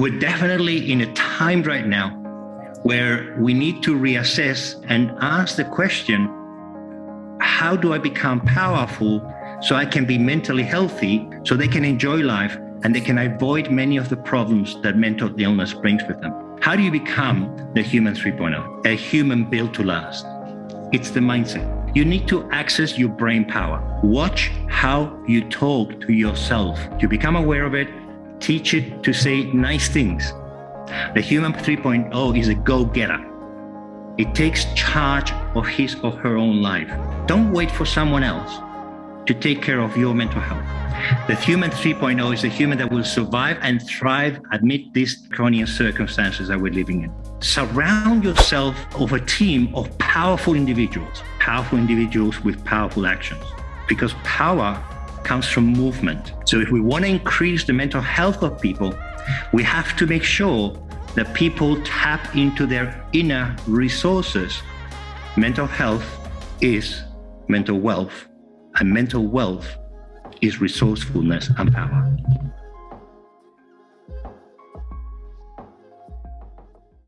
We're definitely in a time right now where we need to reassess and ask the question how do I become powerful so I can be mentally healthy so they can enjoy life and they can avoid many of the problems that mental illness brings with them? How do you become the human 3.0, a human built to last? It's the mindset. You need to access your brain power. Watch how you talk to yourself. You become aware of it, teach it to say nice things. The human 3.0 is a go-getter. It takes charge of his or her own life. Don't wait for someone else to take care of your mental health. The human 3.0 is a human that will survive and thrive amid these draconian circumstances that we're living in. Surround yourself of a team of powerful individuals, powerful individuals with powerful actions, because power comes from movement. So if we want to increase the mental health of people, we have to make sure that people tap into their inner resources. Mental health is mental wealth, and mental wealth is resourcefulness and power.